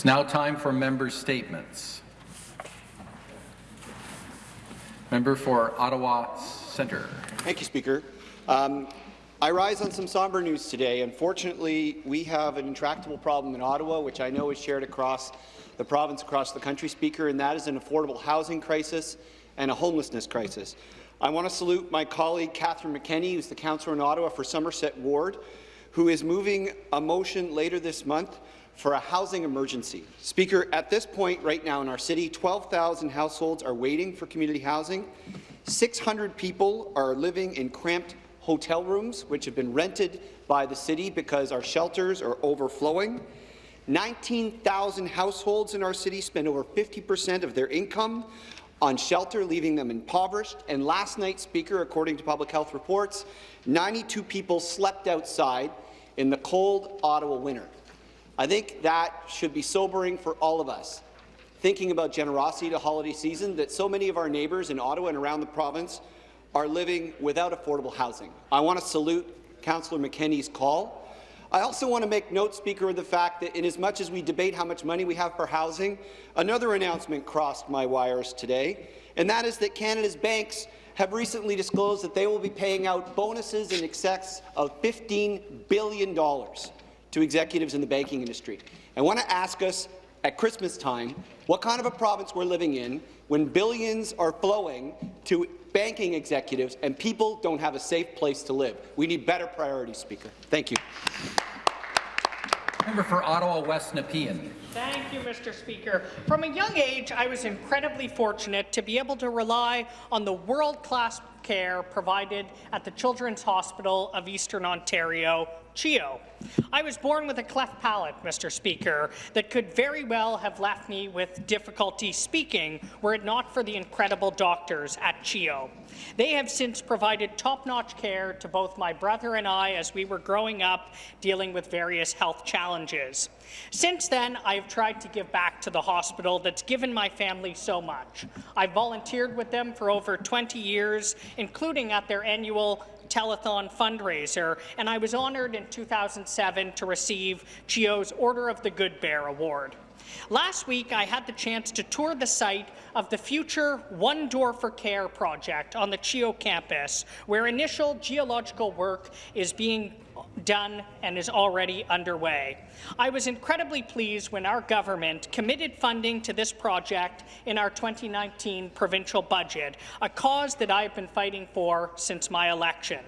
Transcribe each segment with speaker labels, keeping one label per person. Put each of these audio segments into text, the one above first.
Speaker 1: It's now time for member statements. Member for Ottawa Centre.
Speaker 2: Thank you, Speaker. Um, I rise on some somber news today. Unfortunately, we have an intractable problem in Ottawa, which I know is shared across the province, across the country, Speaker, and that is an affordable housing crisis and a homelessness crisis. I want to salute my colleague Catherine McKenney, who's the councillor in Ottawa for Somerset Ward, who is moving a motion later this month for a housing emergency. Speaker, at this point right now in our city, 12,000 households are waiting for community housing. 600 people are living in cramped hotel rooms, which have been rented by the city because our shelters are overflowing. 19,000 households in our city spend over 50 percent of their income on shelter, leaving them impoverished. And last night, Speaker, according to public health reports, 92 people slept outside in the cold Ottawa winter. I think that should be sobering for all of us, thinking about generosity to holiday season, that so many of our neighbours in Ottawa and around the province are living without affordable housing. I want to salute Councillor McKenney's call. I also want to make note, Speaker, of the fact that in as much as we debate how much money we have for housing, another announcement crossed my wires today, and that is that Canada's banks have recently disclosed that they will be paying out bonuses in excess of $15 billion to executives in the banking industry. I want to ask us at Christmas time what kind of a province we're living in when billions are flowing to banking executives and people don't have a safe place to live. We need better priorities, Speaker. Thank you.
Speaker 1: Member for Ottawa West Nepean.
Speaker 3: Thank you, Mr. Speaker. From a young age, I was incredibly fortunate to be able to rely on the world-class care provided at the Children's Hospital of Eastern Ontario, CHEO. I was born with a cleft palate, Mr. Speaker, that could very well have left me with difficulty speaking were it not for the incredible doctors at CHEO. They have since provided top-notch care to both my brother and I as we were growing up dealing with various health challenges. Since then, I have tried to give back to the hospital that's given my family so much. I've volunteered with them for over 20 years, including at their annual telethon fundraiser, and I was honoured in 2007 to receive CHEO's Order of the Good Bear Award. Last week, I had the chance to tour the site of the future One Door for Care project on the CHEO campus, where initial geological work is being done and is already underway. I was incredibly pleased when our government committed funding to this project in our 2019 provincial budget, a cause that I have been fighting for since my election.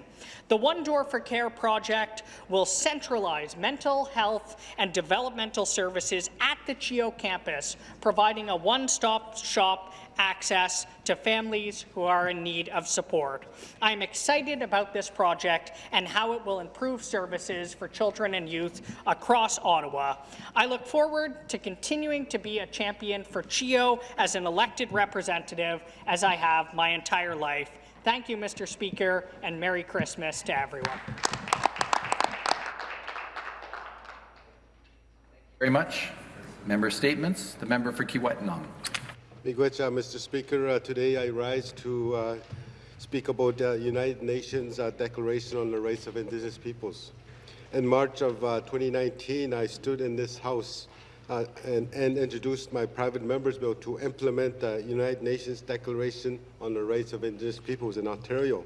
Speaker 3: The One Door for Care project will centralize mental health and developmental services at the CHEO campus, providing a one-stop shop access to families who are in need of support. I am excited about this project and how it will improve services for children and youth across Ottawa. I look forward to continuing to be a champion for CHEO as an elected representative, as I have my entire life. Thank you, Mr. Speaker, and Merry Christmas to everyone.
Speaker 1: Thank you very much. Member statements. The member for Kiiwetinoong.
Speaker 4: Uh, Mr. Speaker. Uh, today I rise to uh, speak about the United Nations uh, Declaration on the Rights of Indigenous Peoples. In March of uh, 2019, I stood in this House uh, and, and, introduced my private member's bill to implement the United Nations Declaration on the Rights of Indigenous Peoples in Ontario.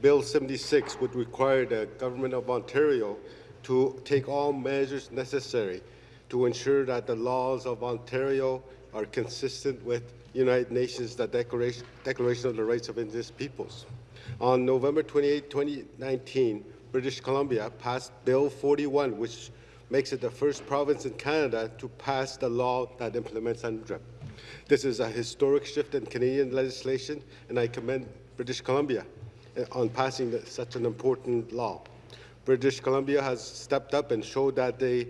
Speaker 4: Bill 76 would require the Government of Ontario to take all measures necessary to ensure that the laws of Ontario are consistent with United Nations the Declaration, Declaration of the Rights of Indigenous Peoples. On November 28, 2019, British Columbia passed Bill 41, which makes it the first province in Canada to pass the law that implements UNDRIP. This is a historic shift in Canadian legislation, and I commend British Columbia eh, on passing such an important law. British Columbia has stepped up and showed that they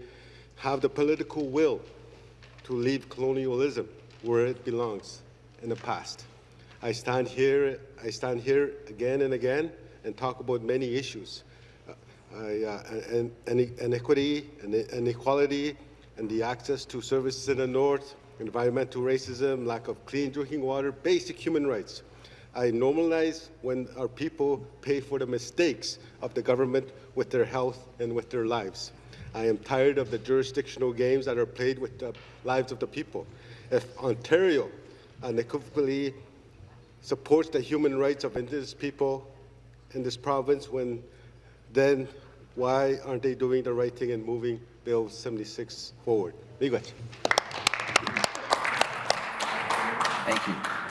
Speaker 4: have the political will to leave colonialism where it belongs in the past. I stand here, I stand here again and again and talk about many issues. Uh, uh, and, and inequity and inequality and the access to services in the north, environmental racism, lack of clean drinking water, basic human rights. I normalize when our people pay for the mistakes of the government with their health and with their lives. I am tired of the jurisdictional games that are played with the lives of the people. If Ontario unequivocally supports the human rights of Indigenous people in this province, when then why aren't they doing the right thing and moving Bill 76 forward?
Speaker 1: Thank you.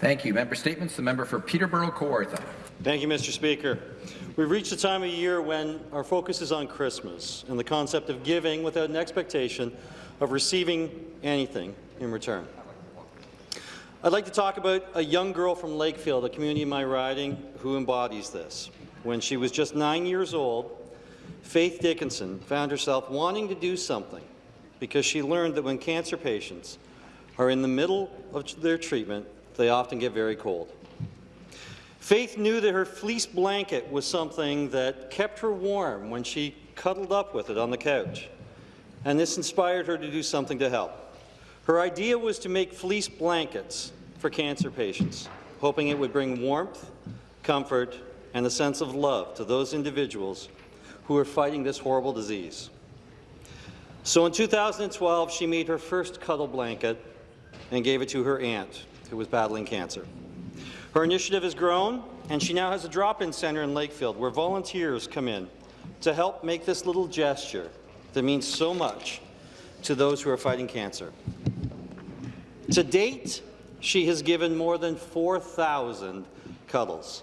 Speaker 1: Thank you. Member statements. The member for Peterborough Kawartha.
Speaker 5: Thank you, Mr. Speaker. We've reached a time of year when our focus is on Christmas and the concept of giving without an expectation of receiving anything in return. I'd like to talk about a young girl from Lakefield, a community in my riding, who embodies this. When she was just nine years old, Faith Dickinson found herself wanting to do something because she learned that when cancer patients are in the middle of their treatment, they often get very cold. Faith knew that her fleece blanket was something that kept her warm when she cuddled up with it on the couch, and this inspired her to do something to help. Her idea was to make fleece blankets for cancer patients, hoping it would bring warmth, comfort, and a sense of love to those individuals who are fighting this horrible disease. So in 2012, she made her first cuddle blanket and gave it to her aunt, who was battling cancer. Her initiative has grown, and she now has a drop-in centre in Lakefield where volunteers come in to help make this little gesture that means so much to those who are fighting cancer. To date, she has given more than 4,000 cuddles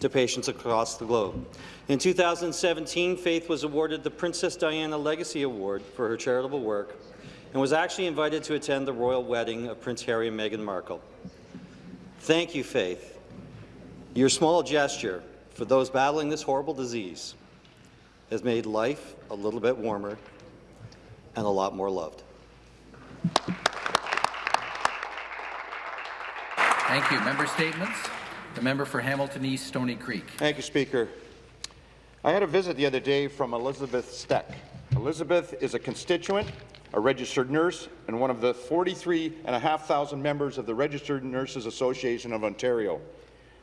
Speaker 5: to patients across the globe. In 2017, Faith was awarded the Princess Diana Legacy Award for her charitable work and was actually invited to attend the royal wedding of Prince Harry and Meghan Markle. Thank you, Faith. Your small gesture for those battling this horrible disease has made life a little bit warmer and a lot more loved.
Speaker 1: Thank you. Member statements. The member for Hamilton East, Stony Creek.
Speaker 6: Thank you, Speaker. I had a visit the other day from Elizabeth Steck. Elizabeth is a constituent, a registered nurse, and one of the 43,500 members of the Registered Nurses Association of Ontario.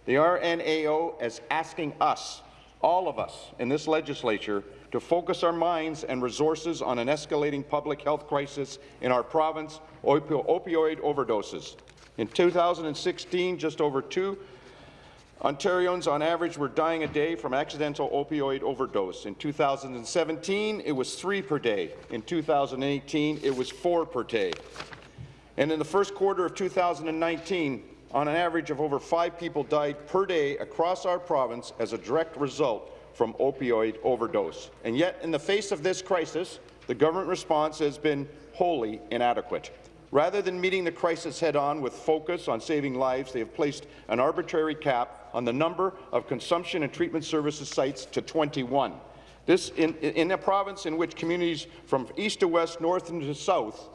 Speaker 6: The RNAO is asking us, all of us in this legislature, to focus our minds and resources on an escalating public health crisis in our province, opioid overdoses. In 2016, just over two Ontarians on average were dying a day from accidental opioid overdose. In 2017, it was three per day. In 2018, it was four per day. And in the first quarter of 2019, on an average of over five people died per day across our province as a direct result from opioid overdose. And yet, in the face of this crisis, the government response has been wholly inadequate. Rather than meeting the crisis head-on with focus on saving lives, they have placed an arbitrary cap on the number of consumption and treatment services sites to 21. This in, in a province in which communities from east to west, north and to south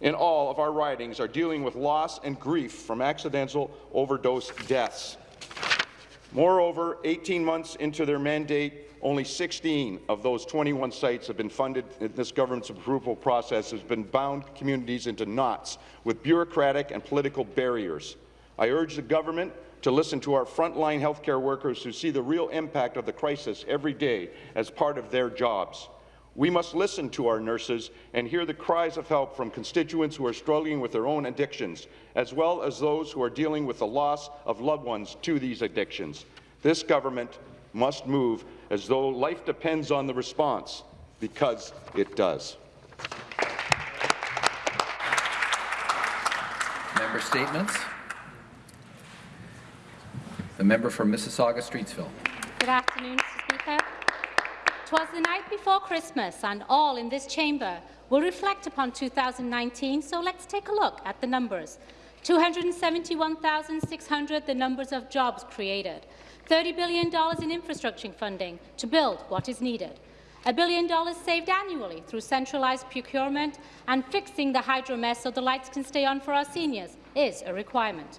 Speaker 6: in all of our ridings are dealing with loss and grief from accidental overdose deaths. Moreover, 18 months into their mandate, only 16 of those 21 sites have been funded. This government's approval process has been bound communities into knots with bureaucratic and political barriers. I urge the government to listen to our frontline healthcare workers who see the real impact of the crisis every day as part of their jobs. We must listen to our nurses and hear the cries of help from constituents who are struggling with their own addictions, as well as those who are dealing with the loss of loved ones to these addictions. This government must move as though life depends on the response, because it does.
Speaker 1: Member statements. The member for Mississauga Streetsville.
Speaker 7: Good afternoon, Mr. Speaker. Twas the night before Christmas, and all in this chamber will reflect upon 2019, so let's take a look at the numbers. 271,600 the numbers of jobs created, $30 billion in infrastructure funding to build what is needed, a billion dollars saved annually through centralized procurement and fixing the hydro mess so the lights can stay on for our seniors is a requirement.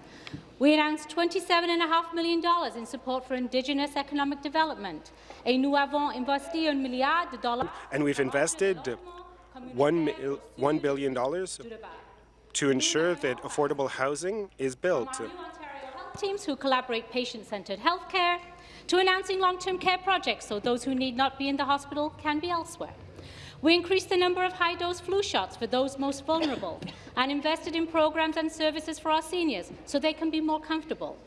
Speaker 7: We announced $27.5 million in support for Indigenous economic development. Et nous avons investi un milliard de dollars.
Speaker 8: And we've invested one, mil- $1 billion to ensure that affordable housing is built.
Speaker 7: teams who collaborate patient-centred healthcare, to announcing long-term care projects so those who need not be in the hospital can be elsewhere. We increased the number of high-dose flu shots for those most vulnerable and invested in programs and services for our seniors so they can be more comfortable.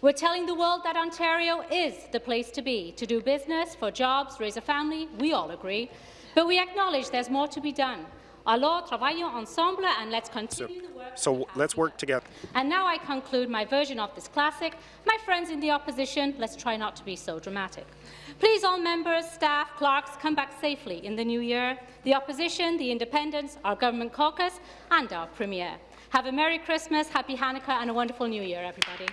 Speaker 7: We're telling the world that Ontario is the place to be, to do business, for jobs, raise a family, we all agree, but we acknowledge there's more to be done. Alors, travaillons ensemble and let's continue the work.
Speaker 8: So let's work together.
Speaker 7: And now I conclude my version of this classic. My friends in the opposition, let's try not to be so dramatic. Please, all members, staff, clerks, come back safely in the new year. The opposition, the independents, our government caucus and our premier. Have a Merry Christmas, Happy Hanukkah and a wonderful New Year, everybody.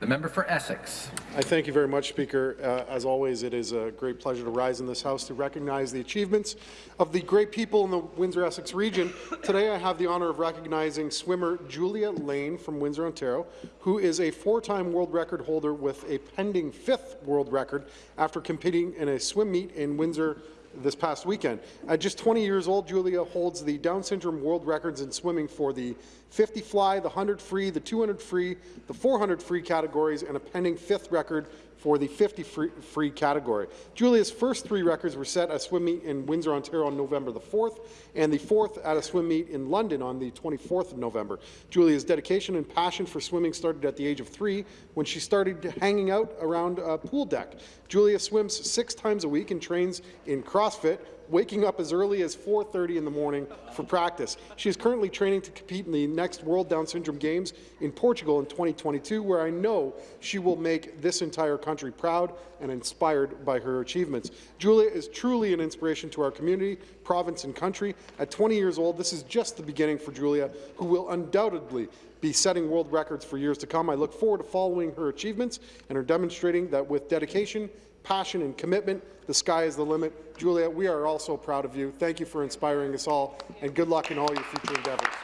Speaker 1: The member for Essex.
Speaker 9: I thank you very much, Speaker. Uh, as always, it is a great pleasure to rise in this House to recognize the achievements of the great people in the Windsor-Essex region. Today, I have the honour of recognizing swimmer Julia Lane from Windsor, Ontario, who is a four-time world record holder with a pending fifth world record after competing in a swim meet in Windsor, this past weekend. At just 20 years old, Julia holds the Down syndrome world records in swimming for the 50 fly, the 100 free, the 200 free, the 400 free categories, and a pending fifth record for the 50 free, free category. Julia's first three records were set at a swim meet in Windsor, Ontario on November the 4th, and the fourth at a swim meet in London on the 24th of November. Julia's dedication and passion for swimming started at the age of three when she started hanging out around a pool deck. Julia swims six times a week and trains in CrossFit, waking up as early as 4.30 in the morning for practice. She is currently training to compete in the next World Down Syndrome Games in Portugal in 2022, where I know she will make this entire country proud and inspired by her achievements. Julia is truly an inspiration to our community, province and country. At 20 years old, this is just the beginning for Julia, who will undoubtedly be setting world records for years to come. I look forward to following her achievements and her demonstrating that with dedication, passion and commitment, the sky is the limit. Julia, we are all so proud of you. Thank you for inspiring us all, and good luck in all your future endeavours.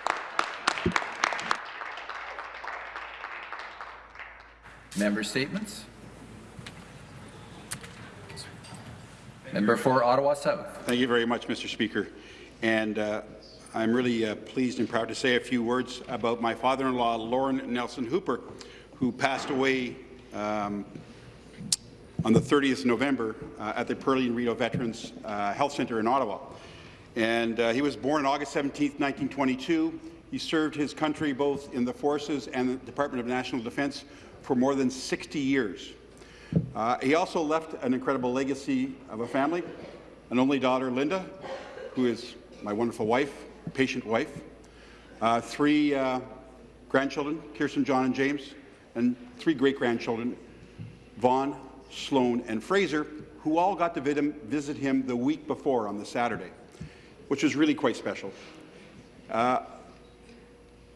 Speaker 1: Member statements. Member for Ottawa South.
Speaker 10: Thank you very much, Mr. Speaker. And uh, I'm really uh, pleased and proud to say a few words about my father-in-law, Lauren Nelson Hooper, who passed away um, on the 30th of November uh, at the Perley and Rideau Veterans uh, Health Centre in Ottawa. And uh, he was born on August 17, 1922. He served his country both in the forces and the Department of National Defence for more than 60 years. Uh, he also left an incredible legacy of a family, an only daughter, Linda, who is my wonderful wife, patient wife, uh, three uh, grandchildren, Kirsten, John, and James, and three great-grandchildren, Vaughn, Sloan, and Fraser, who all got to visit him the week before on the Saturday, which was really quite special. Uh,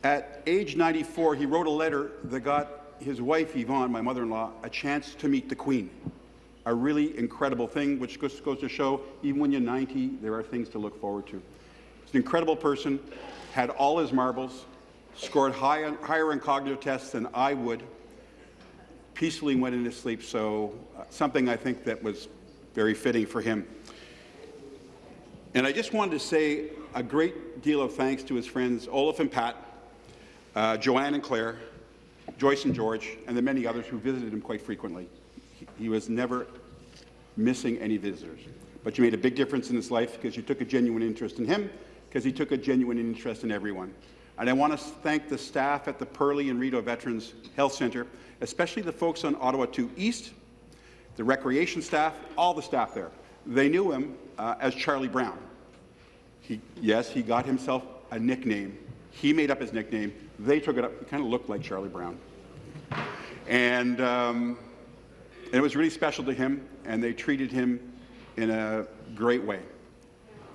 Speaker 10: at age 94, he wrote a letter that got his wife, Yvonne, my mother-in-law, a chance to meet the Queen. A really incredible thing, which goes to show, even when you're 90, there are things to look forward to. An incredible person, had all his marbles, scored high, higher in cognitive tests than I would, peacefully went into sleep, so uh, something I think that was very fitting for him. And I just wanted to say a great deal of thanks to his friends Olaf and Pat, uh, Joanne and Claire, Joyce and George, and the many others who visited him quite frequently. He, he was never missing any visitors. But you made a big difference in his life because you took a genuine interest in him, because he took a genuine interest in everyone. And I want to thank the staff at the Perley and Rideau Veterans Health Centre, especially the folks on Ottawa 2 East, the recreation staff, all the staff there. They knew him uh, as Charlie Brown. He, yes, he got himself a nickname. He made up his nickname. They took it up. He kind of looked like Charlie Brown. And, um, and it was really special to him, and they treated him in a great way.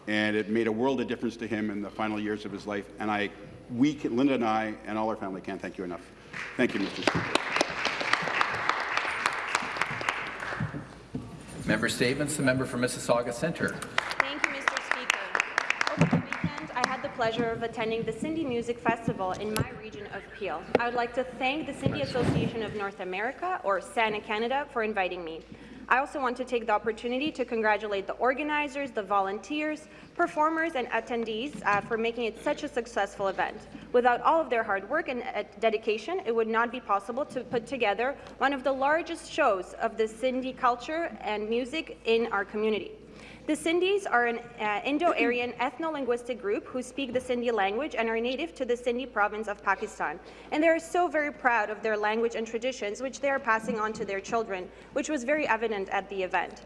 Speaker 10: And it made a world of difference to him in the final years of his life. And I, we, Linda and I, and all our family can't thank you enough. Thank you, Mr. Speaker.
Speaker 1: Member statements. The member for Mississauga Centre.
Speaker 11: Thank you, Mr. Speaker. Over the weekend, I had the pleasure of attending the Sindhi Music Festival in my region of Peel. I would like to thank the Sindhi Association of North America, or SANA Canada, for inviting me. I also want to take the opportunity to congratulate the organizers, the volunteers, performers, and attendees uh, for making it such a successful event. Without all of their hard work and uh, dedication, it would not be possible to put together one of the largest shows of the Sindhi culture and music in our community. The Sindhis are an uh, Indo-Aryan ethno-linguistic group who speak the Sindhi language and are native to the Sindhi province of Pakistan. And they are so very proud of their language and traditions, which they are passing on to their children, which was very evident at the event.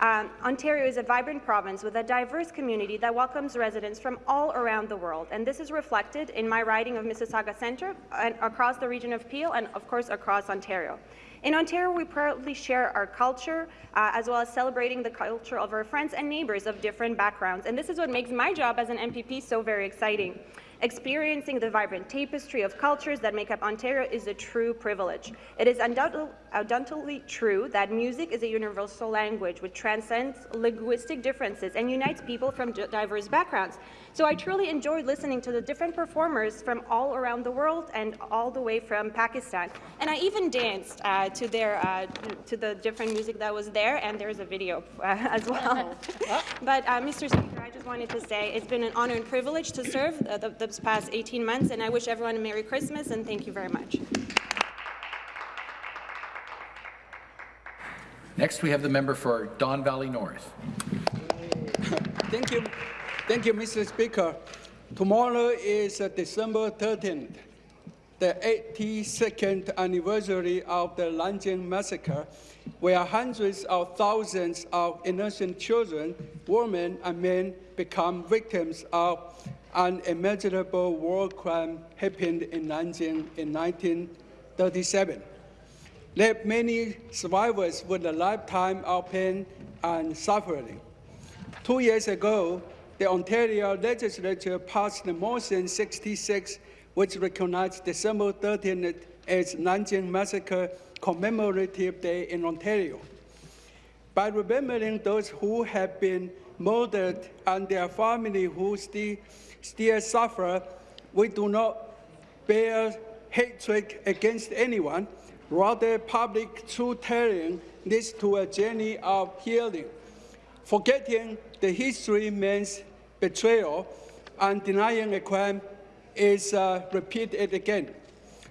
Speaker 11: Um, Ontario is a vibrant province with a diverse community that welcomes residents from all around the world, and this is reflected in my riding of Mississauga Centre and across the region of Peel and, of course, across Ontario. In Ontario, we proudly share our culture, uh, as well as celebrating the culture of our friends and neighbours of different backgrounds. And this is what makes my job as an MPP so very exciting. Experiencing the vibrant tapestry of cultures that make up Ontario is a true privilege. It is undoubtedly, true that music is a universal language which transcends linguistic differences and unites people from diverse backgrounds. So I truly enjoyed listening to the different performers from all around the world and all the way from Pakistan. And I even danced uh, to their uh, to the different music that was there, and there's a video uh, as well. but uh, Mr. Speaker, wanted to say it's been an honor and privilege to serve the, the, the past 18 months, and I wish everyone a Merry Christmas and thank you very much.
Speaker 1: Next, we have the member for Don Valley North.
Speaker 12: Thank you. Thank you, Mr. Speaker. Tomorrow is uh, December 13th, the 82nd anniversary of the Nanjing Massacre, where hundreds of thousands of innocent children, women, and men become victims of unimaginable war crime happened in Nanjing in 1937 left many survivors with a lifetime of pain and suffering. Two years ago, the Ontario legislature passed the Motion 66, which recognized December 13th as Nanjing Massacre Commemorative Day in Ontario. By remembering those who have been murdered and their family who still, still suffer, we do not bear hatred against anyone, Rather, public truth-telling leads to a journey of healing. Forgetting the history means betrayal, and denying a crime is uh, repeated again.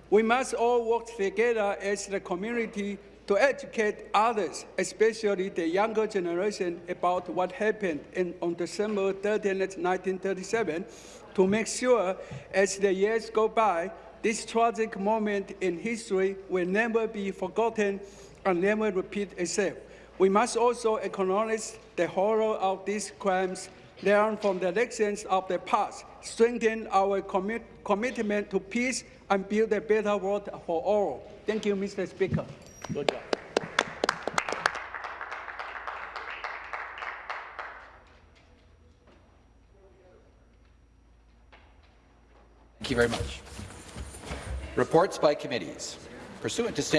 Speaker 12: We must all work together as the community to educate others, especially the younger generation, about what happened in, on December 13, 1937, to make sure as the years go by, this tragic moment in history will never be forgotten and never repeat itself. We must also acknowledge the horror of these crimes, learn from the lessons of the past, strengthen our commit commitment to peace, and build a better world for all. Thank you, Mr. Speaker. Good job.
Speaker 1: Thank you very much. Reports by committees. Pursuant to